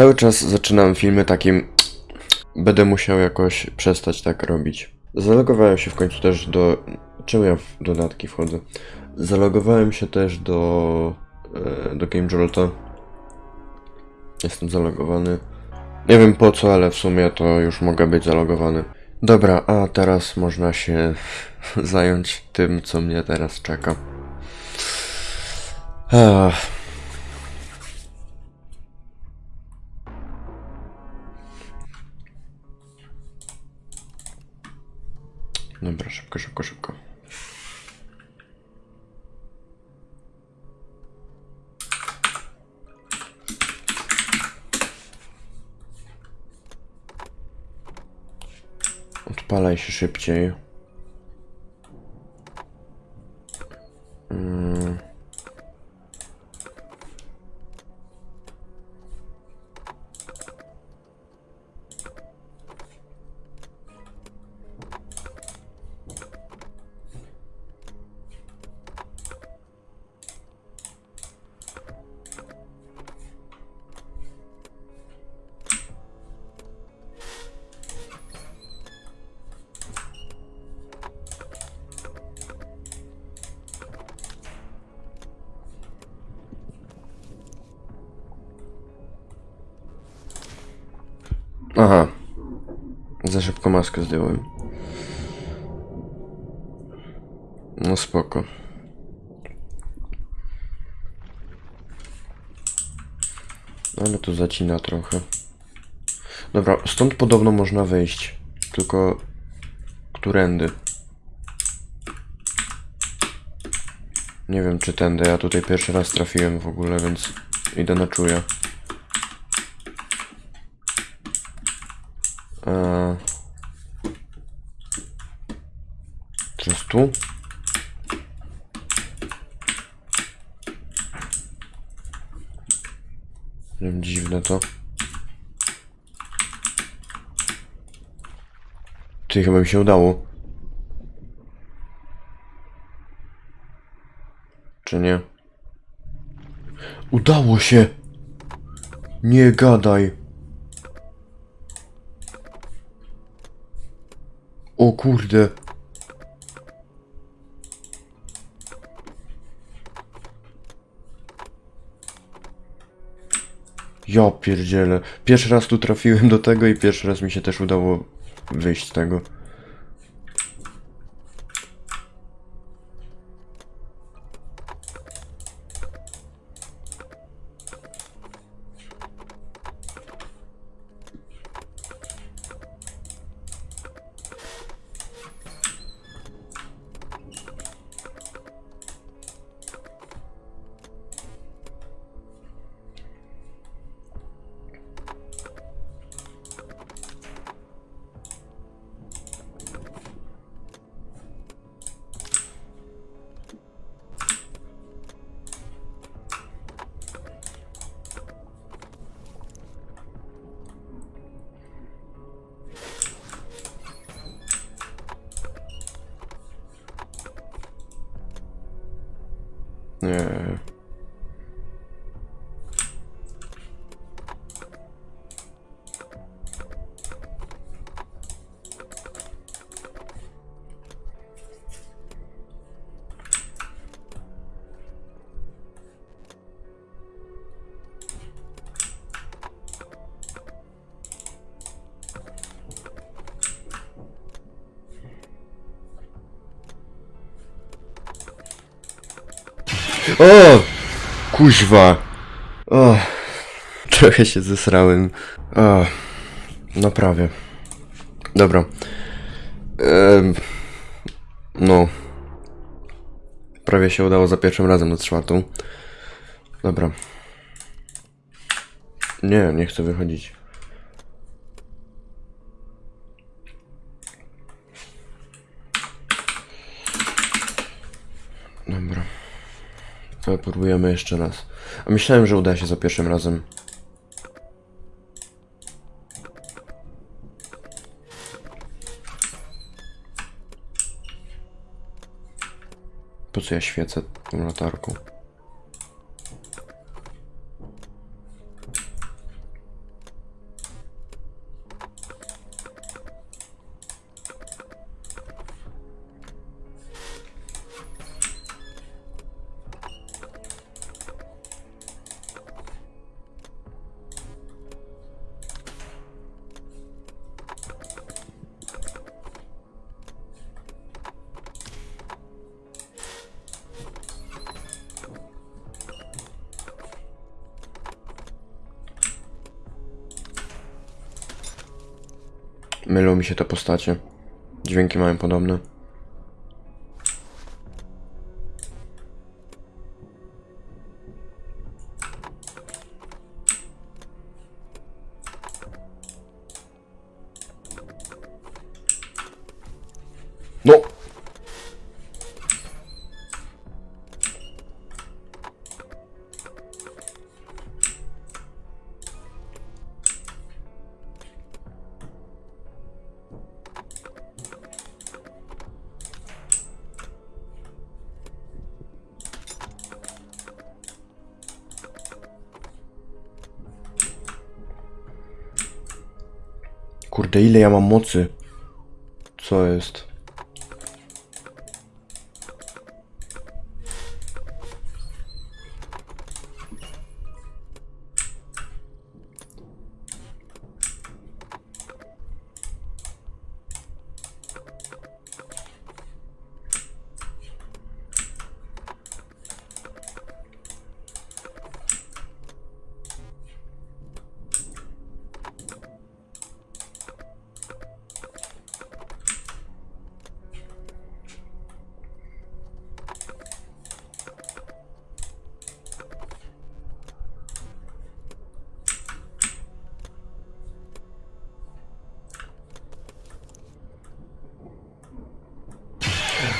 Cały czas zaczynam filmy takim. Będę musiał jakoś przestać tak robić. Zalogowałem się w końcu też do. Czemu ja w dodatki wchodzę? Zalogowałem się też do. e, do Game Jolta. Jestem zalogowany. Nie wiem po co, ale w sumie to już mogę być zalogowany. Dobra, a teraz można się zająć tym, co mnie teraz czeka. Ach. Odpalaj się szybciej. Aha. Za szybko maskę zdjąłem. No spoko. Ale to zacina trochę. Dobra, stąd podobno można wyjść. Tylko... Którędy? Nie wiem czy tędy, ja tutaj pierwszy raz trafiłem w ogóle, więc idę na czuja. Eee. Teraz tu? Dziwne to. Ty chyba mi się udało. Czy nie? Udało się! Nie gadaj! O kurde. Ja pierdzielę. Pierwszy raz tu trafiłem do tego i pierwszy raz mi się też udało wyjść z tego. Nie. O! Kuźwa! O! Trochę się zesrałem. O! No prawie. Dobra. Em, no. Prawie się udało za pierwszym razem na czwartą. Dobra. Nie, nie chcę wychodzić. Dobra. To próbujemy jeszcze raz. A myślałem, że uda się za pierwszym razem. Po co ja świecę tą latarką? Mylą mi się te postacie. Dźwięki mają podobne. Kurde, ile ja mam mocy? Co jest?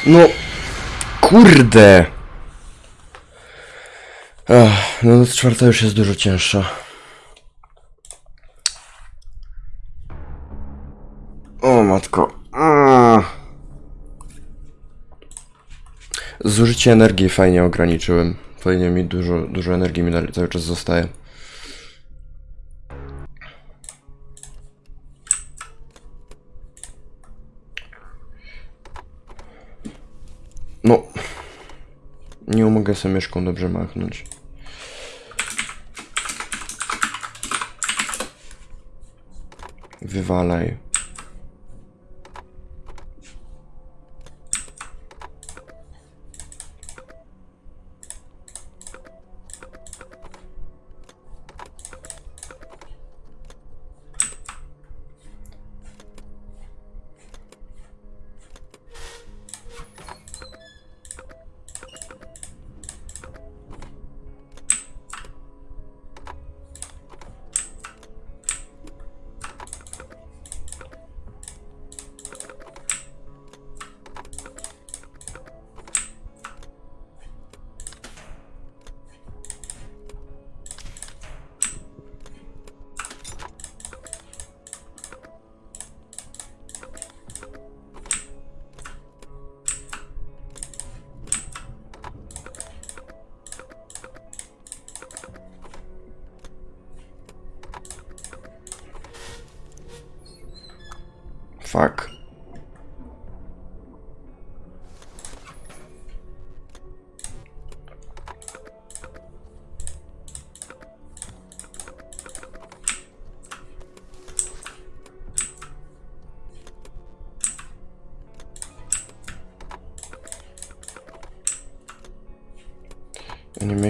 No, kurde. Ach, no noc czwarta już jest dużo cięższa. O matko. Zużycie energii fajnie ograniczyłem. Fajnie mi dużo, dużo energii mi cały czas zostaje. Mogę sobie myszką dobrze machnąć. Wywalaj.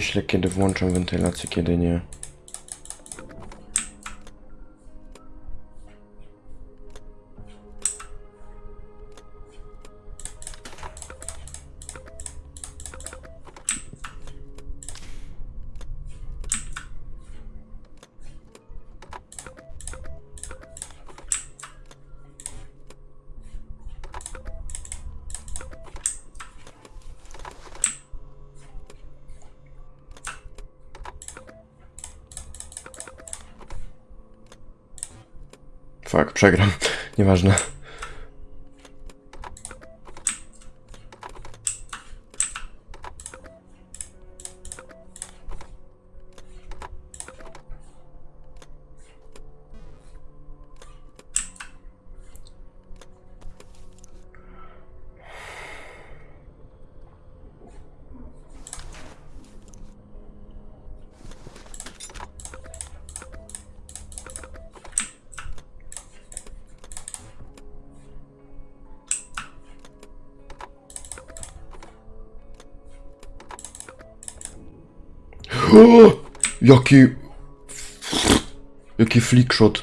Myślę, kiedy włączam wentylację, kiedy nie. Fuck, przegram. Nieważne. O, jaki... Jaki flickshot.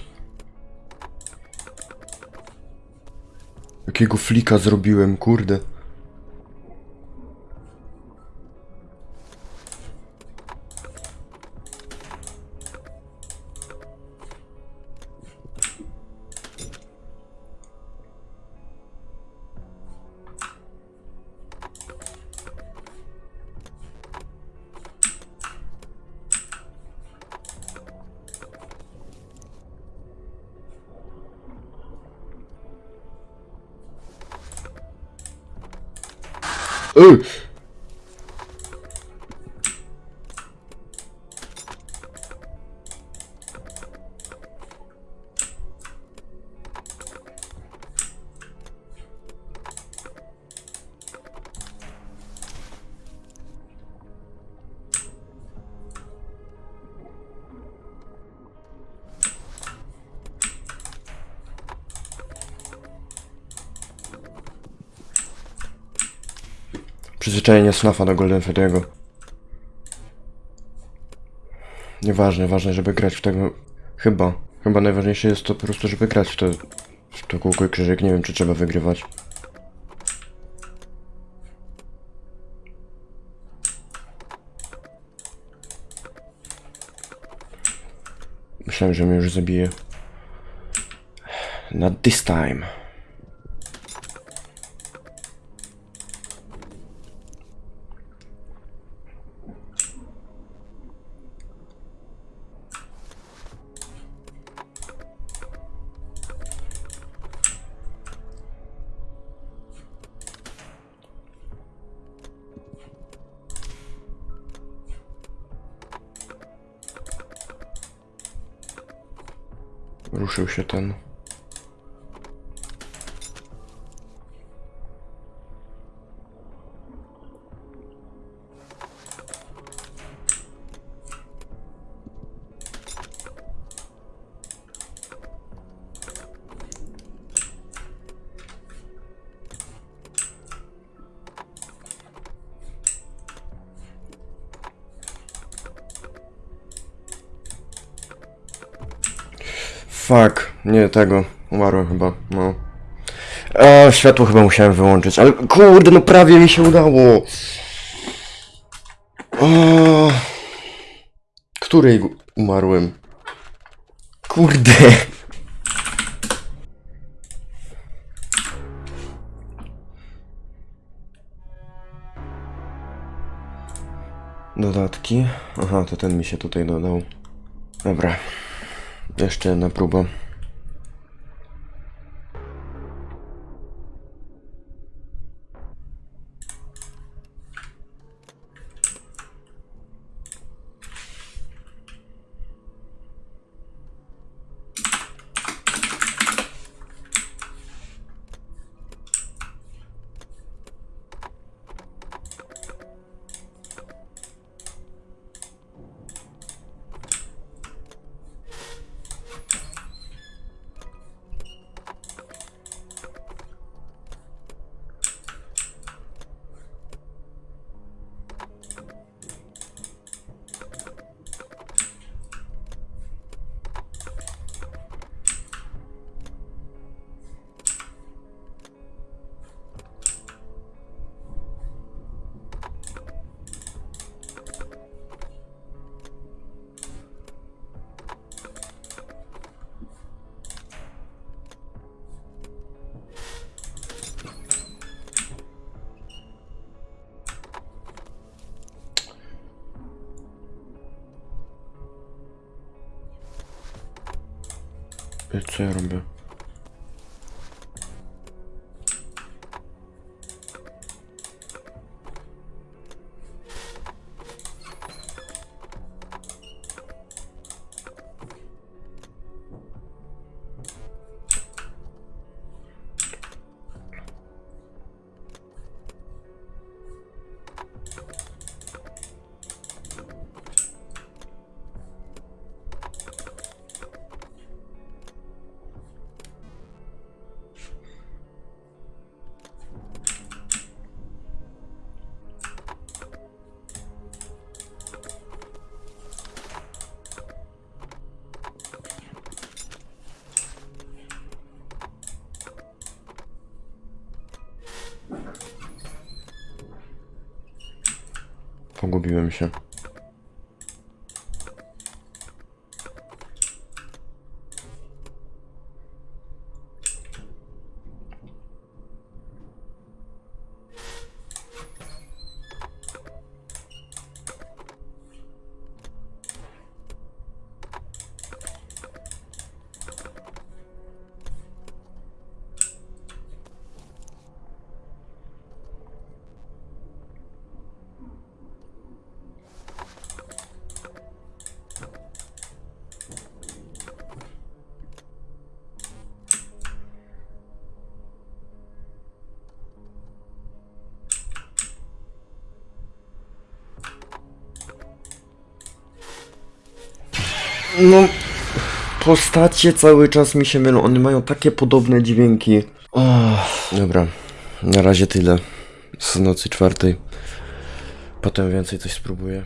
Jakiego flika zrobiłem, kurde. Ooh. Przyzwyczajenie snafa do Golden Freddy'ego. Nieważne, ważne, żeby grać w tego... Chyba. Chyba najważniejsze jest to po prostu, żeby grać w to... W to kółko i krzyżyk. Nie wiem, czy trzeba wygrywać. Myślałem, że mnie już zabije. Not this time. вообще-то. Ну. Fuck, nie tego. Umarłem chyba, no. Światło chyba musiałem wyłączyć, ale kurde, no prawie mi się udało. O, której umarłem? Kurde. Dodatki. Aha, to ten mi się tutaj dodał. Dobra. jeszcze na próbę. Ej, Co Się. No, postacie cały czas mi się mylą. One mają takie podobne dźwięki. Och, dobra, na razie tyle. Z nocy czwartej. Potem więcej coś spróbuję.